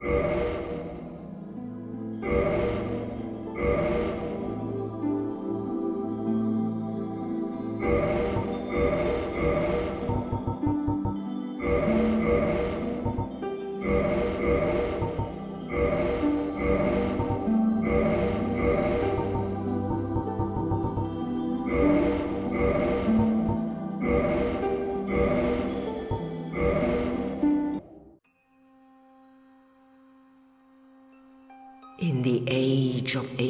Thank you. In the age of